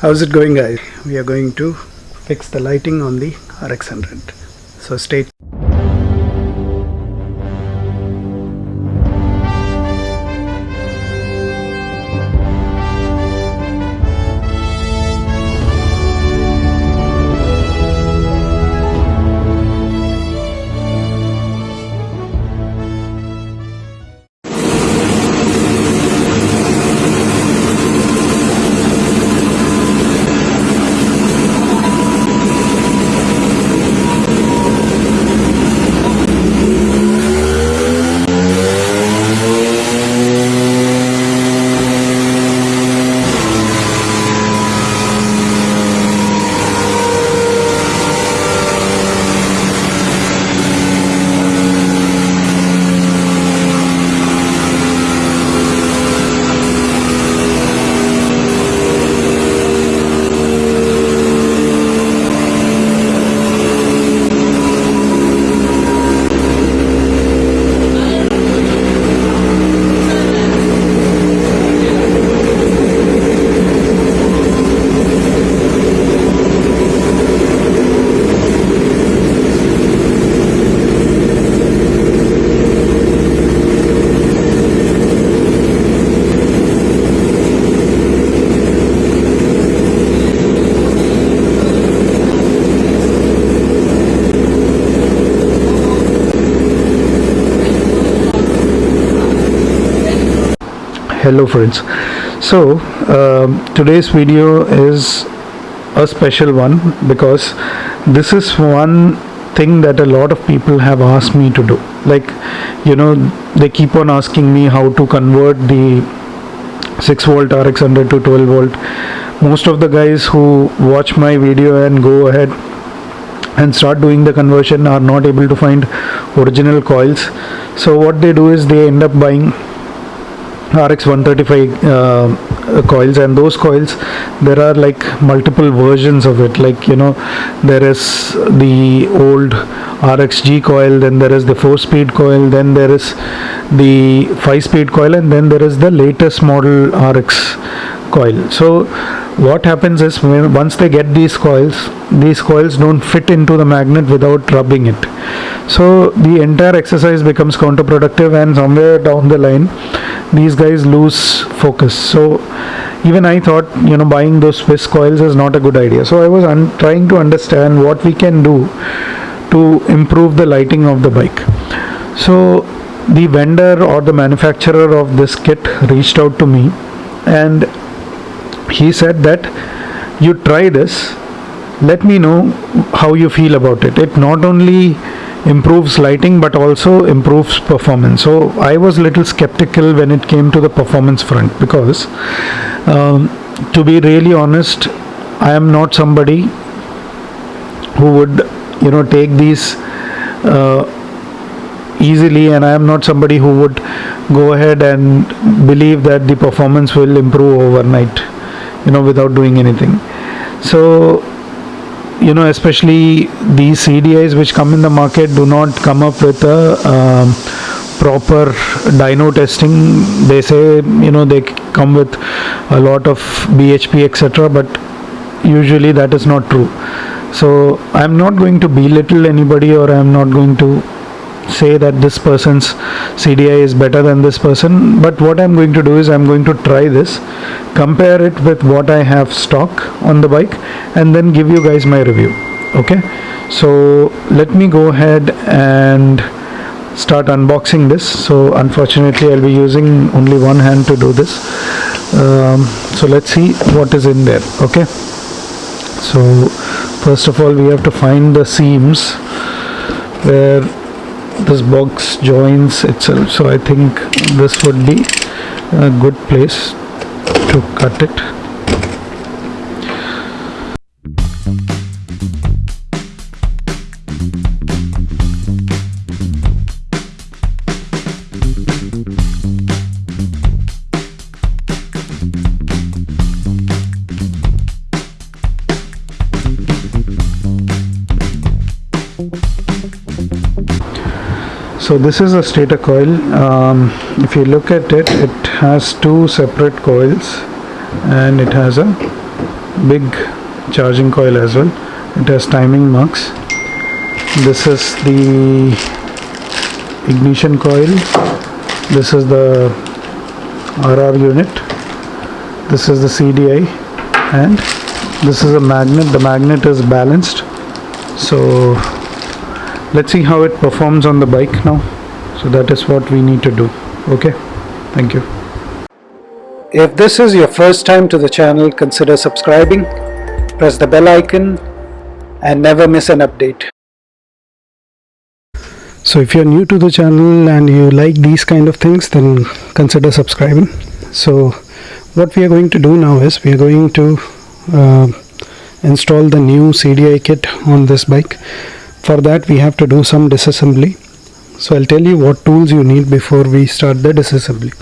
How's it going guys? We are going to fix the lighting on the RX100. So stay hello friends. So um, today's video is a special one because this is one thing that a lot of people have asked me to do. Like you know they keep on asking me how to convert the 6 volt RX 100 to 12 volt. Most of the guys who watch my video and go ahead and start doing the conversion are not able to find original coils. So what they do is they end up buying RX 135 uh, coils and those coils there are like multiple versions of it. Like you know there is the old RXG coil then there is the 4 speed coil then there is the 5 speed coil and then there is the latest model RX coil. So what happens is when once they get these coils these coils don't fit into the magnet without rubbing it. So the entire exercise becomes counterproductive and somewhere down the line these guys lose focus. So even I thought you know buying those Swiss coils is not a good idea. So I was trying to understand what we can do to improve the lighting of the bike. So the vendor or the manufacturer of this kit reached out to me and he said that you try this. Let me know how you feel about it. It not only improves lighting but also improves performance. So i was a little skeptical when it came to the performance front because um, to be really honest i am not somebody who would you know take these uh, easily and i am not somebody who would go ahead and believe that the performance will improve overnight you know without doing anything. So you know especially these CDIs which come in the market do not come up with a um, proper dyno testing. They say you know they come with a lot of BHP etc but usually that is not true. So I'm not going to belittle anybody or I'm not going to say that this person's CDI is better than this person but what I'm going to do is I'm going to try this compare it with what I have stock on the bike and then give you guys my review okay? So let me go ahead and start unboxing this. So unfortunately I'll be using only one hand to do this. Um, so let's see what is in there okay? So first of all we have to find the seams where this box joins itself. So I think this would be a good place to cut it so this is a stator coil. Um, if you look at it it has two separate coils and it has a big charging coil as well. It has timing marks. This is the ignition coil. This is the RR unit. This is the CDI and this is a magnet. The magnet is balanced. So let's see how it performs on the bike now. So that is what we need to do. Okay? Thank you. If this is your first time to the channel consider subscribing. Press the bell icon and never miss an update. So if you're new to the channel and you like these kind of things then consider subscribing. So what we are going to do now is we are going to uh, install the new CDI kit on this bike for that we have to do some disassembly. So I'll tell you what tools you need before we start the disassembly.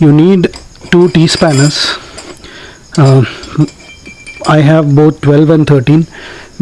You need two T-spanners. Uh, I have both 12 and 13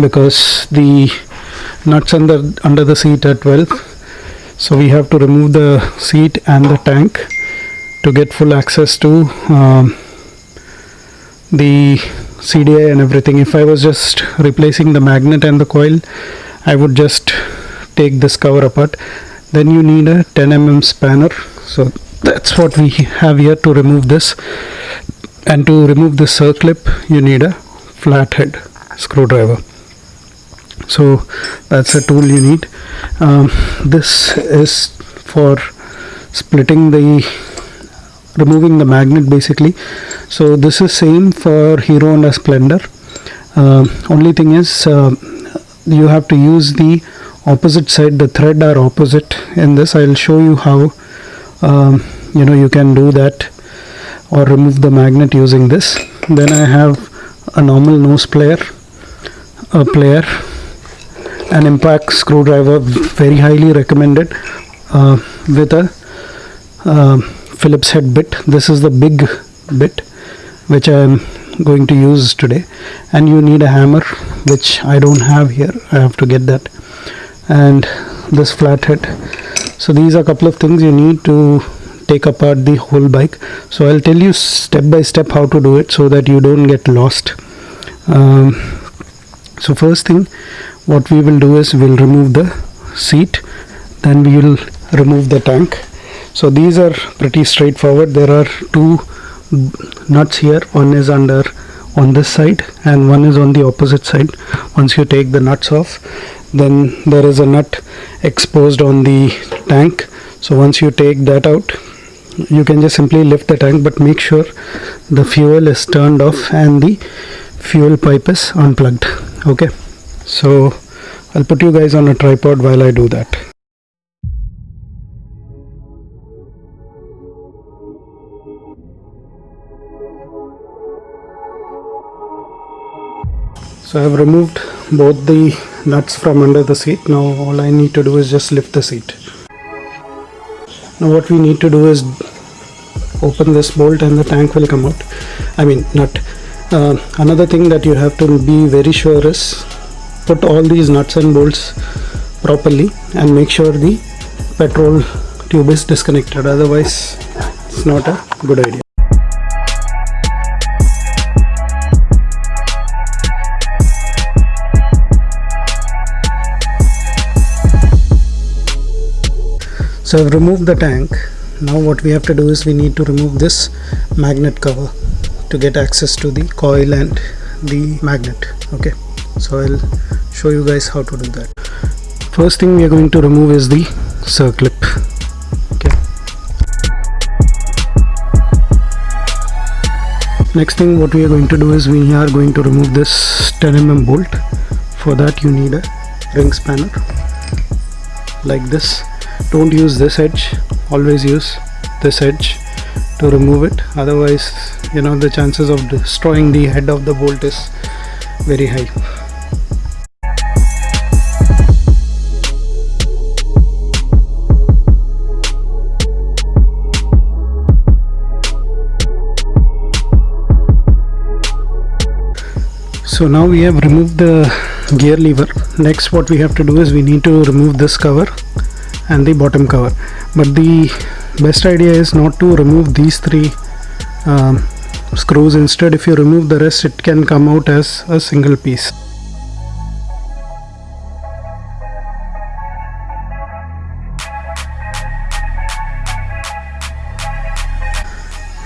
because the nuts under under the seat are 12 so we have to remove the seat and the tank to get full access to um, the CDI and everything. If I was just replacing the magnet and the coil I would just take this cover apart. Then you need a 10 mm spanner. So that's what we have here to remove this. And to remove this circlip you need a flathead screwdriver. So that's a tool you need. Um, this is for splitting the removing the magnet basically. So this is same for Hero Honda Splendor. Uh, only thing is uh, you have to use the opposite side the thread are opposite in this. I'll show you how um, you know you can do that or remove the magnet using this. Then I have a normal nose plier a plier an impact screwdriver very highly recommended uh, with a uh, Phillips head bit. This is the big bit which I am going to use today. And you need a hammer which I don't have here. I have to get that. And this flathead. So these are a couple of things you need to take apart the whole bike. So I'll tell you step by step how to do it so that you don't get lost. Um, so first thing what we will do is we'll remove the seat. Then we will remove the tank. So these are pretty straightforward. There are two nuts here. One is under on this side and one is on the opposite side. Once you take the nuts off then there is a nut exposed on the tank. So once you take that out you can just simply lift the tank but make sure the fuel is turned off and the fuel pipe is unplugged. Okay? So I'll put you guys on a tripod while I do that so I have removed both the nuts from under the seat. Now all I need to do is just lift the seat. Now what we need to do is open this bolt and the tank will come out. I mean nut. Uh, another thing that you have to be very sure is put all these nuts and bolts properly and make sure the petrol tube is disconnected. Otherwise it's not a good idea so I've removed the tank. Now what we have to do is we need to remove this magnet cover to get access to the coil and the magnet. Okay. So I'll show you guys how to do that. First thing we are going to remove is the circlip. Okay. Next thing what we are going to do is we are going to remove this 10 mm bolt. For that you need a ring spanner like this don't use this edge. Always use this edge to remove it. Otherwise you know the chances of destroying the head of the bolt is very high. So now we have removed the gear lever. Next what we have to do is we need to remove this cover and the bottom cover. But the best idea is not to remove these three um, screws. Instead if you remove the rest it can come out as a single piece.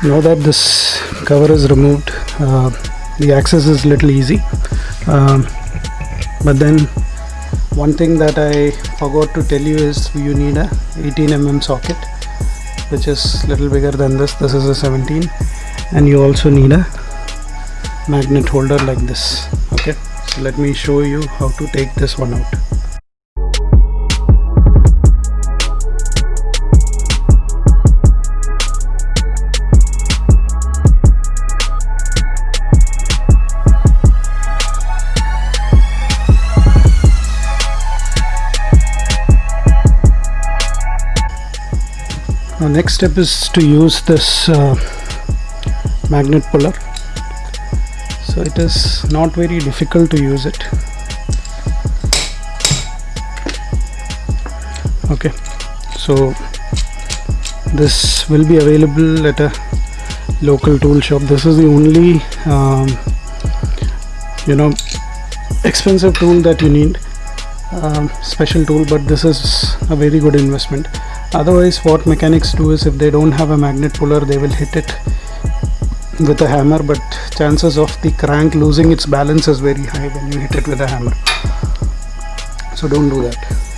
Now that this cover is removed uh, the access is little easy. Um, but then one thing that I forgot to tell you is you need a 18 mm socket which is little bigger than this. This is a 17 and you also need a magnet holder like this. Okay? So let me show you how to take this one out Now next step is to use this uh, magnet puller. So it is not very difficult to use it. Okay. So this will be available at a local tool shop. This is the only um, you know expensive tool that you need um, special tool but this is a very good investment otherwise what mechanics do is if they don't have a magnet puller they will hit it with a hammer but chances of the crank losing its balance is very high when you hit it with a hammer. So don't do that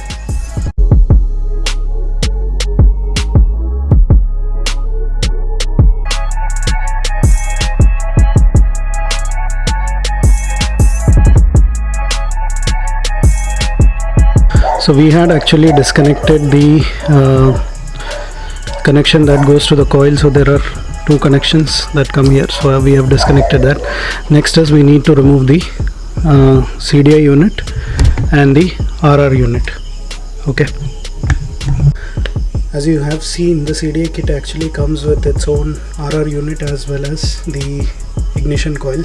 so we had actually disconnected the uh, connection that goes to the coil. So there are two connections that come here. So we have disconnected that. Next is we need to remove the uh, CDI unit and the RR unit. Okay. As you have seen the CDI kit actually comes with its own RR unit as well as the ignition coil.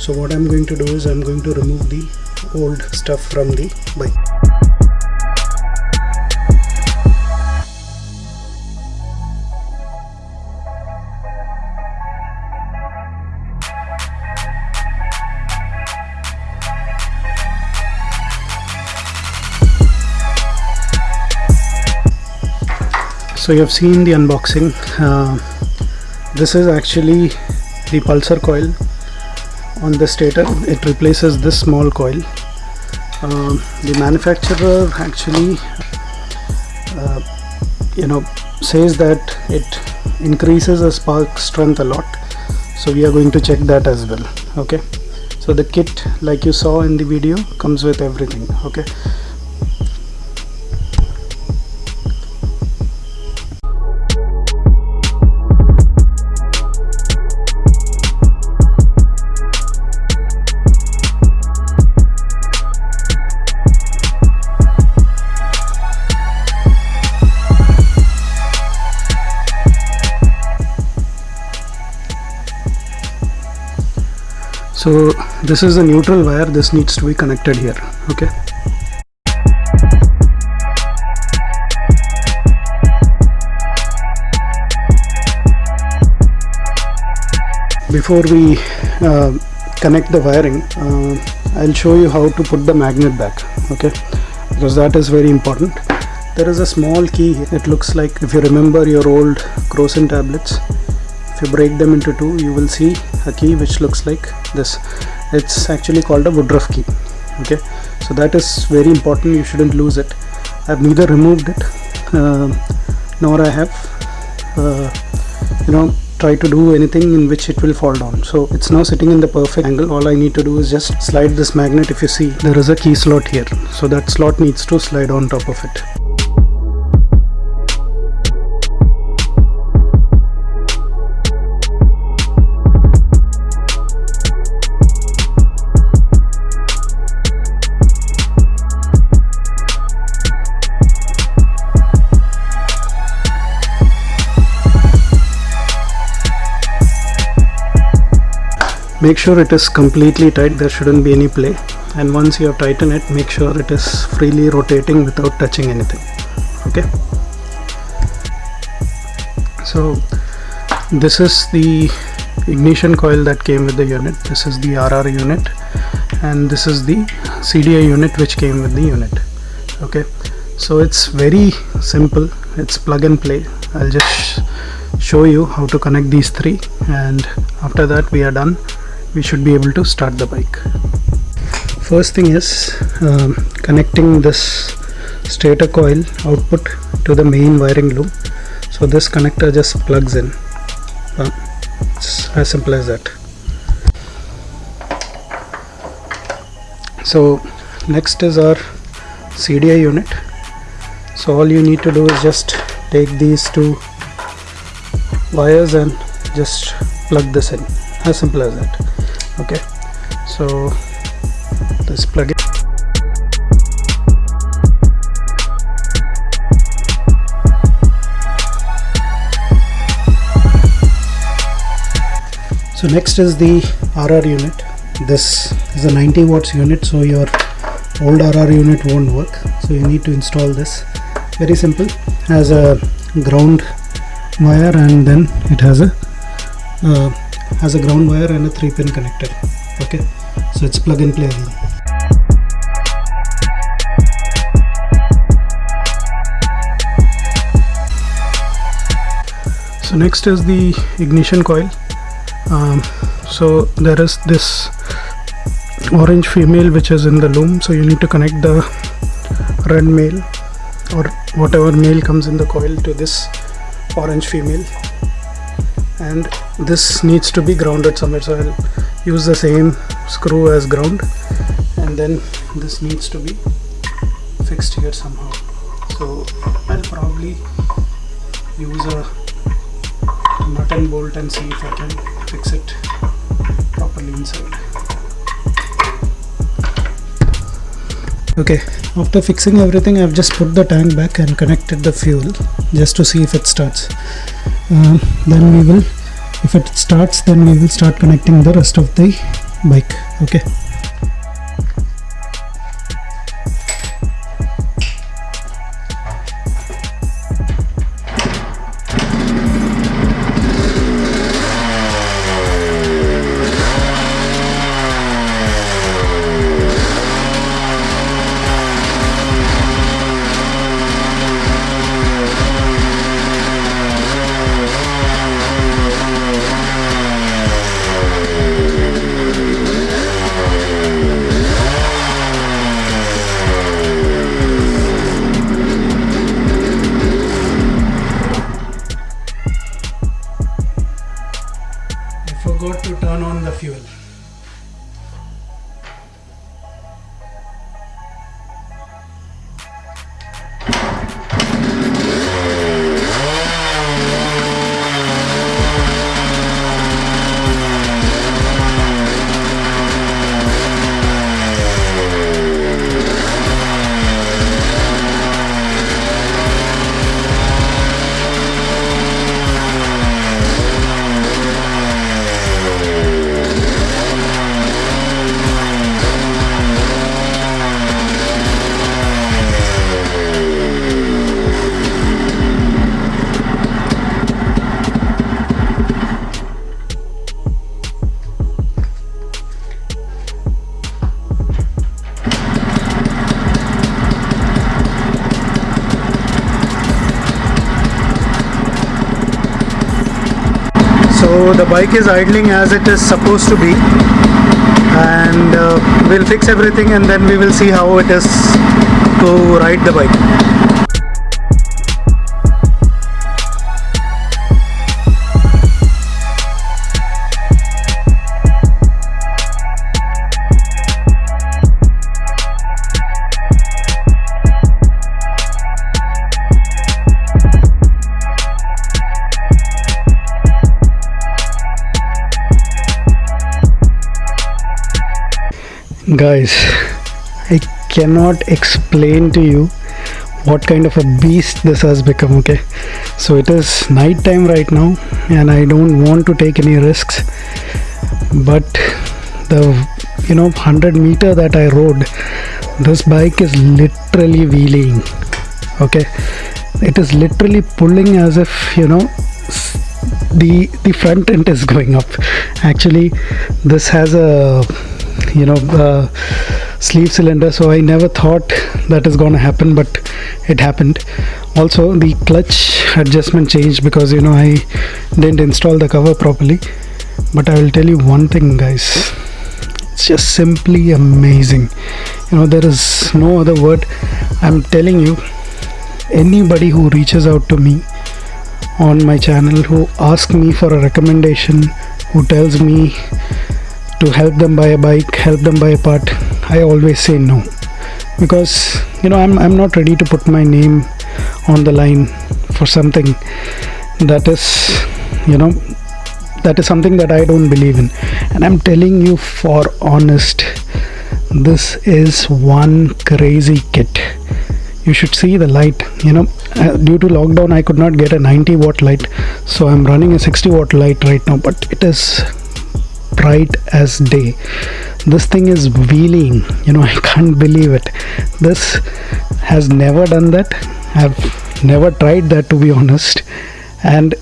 So what I'm going to do is I'm going to remove the old stuff from the bike so you have seen the unboxing. Uh, this is actually the pulser coil on the stator. It replaces this small coil. Uh, the manufacturer actually uh, you know says that it increases the spark strength a lot. So we are going to check that as well okay? So the kit like you saw in the video comes with everything okay so this is a neutral wire. This needs to be connected here. Okay? Before we uh, connect the wiring uh, I'll show you how to put the magnet back. Okay? Because that is very important. There is a small key. It looks like if you remember your old Crocin tablets you break them into two. You will see a key which looks like this. It's actually called a Woodruff key. Okay? So that is very important. You shouldn't lose it. I've neither removed it uh, nor I have uh, you know try to do anything in which it will fall down. So it's now sitting in the perfect angle. All I need to do is just slide this magnet. If you see there is a key slot here. So that slot needs to slide on top of it make sure it is completely tight there shouldn't be any play. And once you have tightened it make sure it is freely rotating without touching anything okay? So this is the ignition coil that came with the unit. This is the RR unit. And this is the CDI unit which came with the unit okay? So it's very simple. It's plug and play. I'll just show you how to connect these three. And after that we are done we should be able to start the bike. First thing is um, connecting this stator coil output to the main wiring loop. So this connector just plugs in. Uh, it's as simple as that. So next is our CDI unit. So all you need to do is just take these two wires and just plug this in. As simple as that okay. So let's plug it. So next is the RR unit. This is a 90 watts unit so your old RR unit won't work. So you need to install this. Very simple. Has a ground wire and then it has a uh, has a ground wire and a 3 pin connector okay? So it's plug and play so next is the ignition coil. Um, so there is this orange female which is in the loom. So you need to connect the red male or whatever male comes in the coil to this orange female. And this needs to be grounded somewhere so I'll use the same screw as ground and then this needs to be fixed here somehow. So I'll probably use a nut and bolt and see if I can fix it properly inside. Okay after fixing everything I've just put the tank back and connected the fuel just to see if it starts. Uh, then we will if it starts then we will start connecting the rest of the bike. Okay turn on the fuel so the bike is idling as it is supposed to be. And uh, we'll fix everything and then we will see how it is to ride the bike guys i cannot explain to you what kind of a beast this has become okay? So it is night time right now and i don't want to take any risks. But the you know 100 meter that i rode this bike is literally wheeling okay? It is literally pulling as if you know the the front end is going up. Actually this has a you know uh, sleeve cylinder. So I never thought that is going to happen but it happened. Also the clutch adjustment changed because you know I didn't install the cover properly. But I will tell you one thing guys. It's just simply amazing. You know there is no other word. I'm telling you anybody who reaches out to me on my channel who asks me for a recommendation who tells me to help them buy a bike help them buy a part i always say no. Because you know i'm, I'm not ready to put my name on the line for something that is you know that is something that i don't believe in. And i'm telling you for honest this is one crazy kit. You should see the light you know. Uh, due to lockdown i could not get a 90 watt light so i'm running a 60 watt light right now but it is bright as day. This thing is wheeling. You know i can't believe it. This has never done that. I've never tried that to be honest. And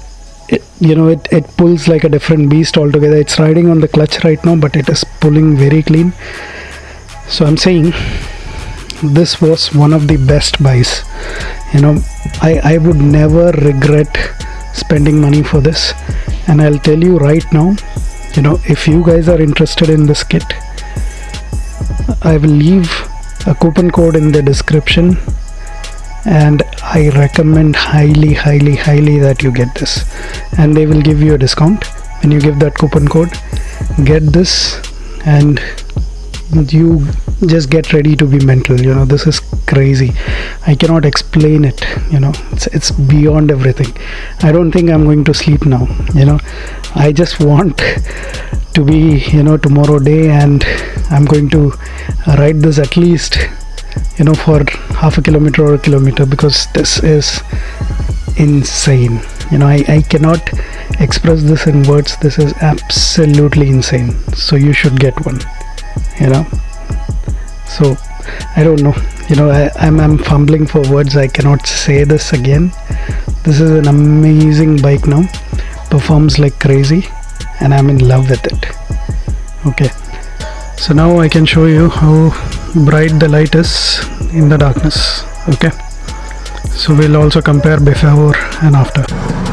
it, you know it, it pulls like a different beast altogether. It's riding on the clutch right now but it is pulling very clean. So i'm saying this was one of the best buys. You know i i would never regret spending money for this. And i'll tell you right now you know if you guys are interested in this kit I will leave a coupon code in the description and I recommend highly highly highly that you get this. And they will give you a discount. When you give that coupon code get this and you just get ready to be mental you know this is crazy. I cannot explain it you know it's, it's beyond everything. I don't think i'm going to sleep now you know. I just want to be you know tomorrow day and i'm going to ride this at least you know for half a kilometer or a kilometer because this is insane. You know I, I cannot express this in words. This is absolutely insane. So you should get one you know so I don't know. You know I, I'm, I'm fumbling for words. I cannot say this again. This is an amazing bike now. Performs like crazy and I'm in love with it. Okay. So now I can show you how bright the light is in the darkness. Okay. So we'll also compare before and after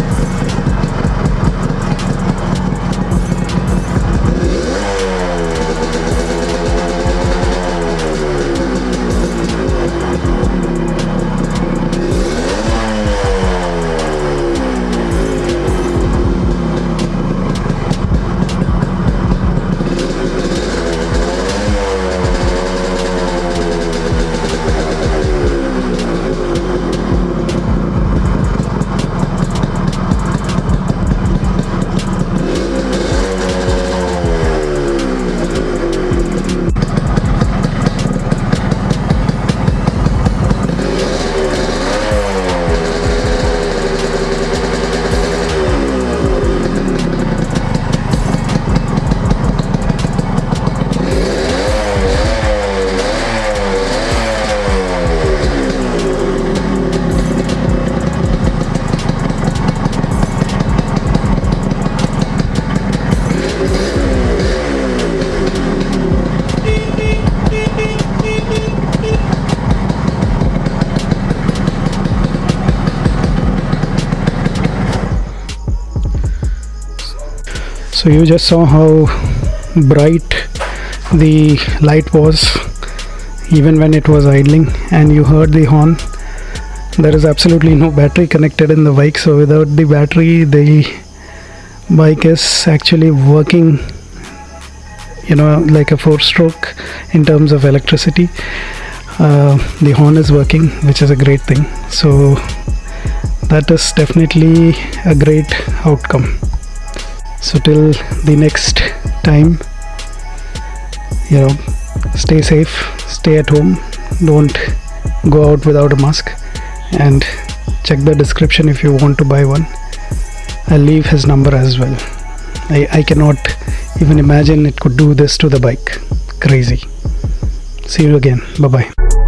so you just saw how bright the light was even when it was idling and you heard the horn. There is absolutely no battery connected in the bike so without the battery the bike is actually working you know like a four stroke in terms of electricity. Uh, the horn is working which is a great thing. So that is definitely a great outcome so till the next time you know stay safe stay at home don't go out without a mask and check the description if you want to buy one. I'll leave his number as well. I, I cannot even imagine it could do this to the bike. Crazy. See you again. Bye bye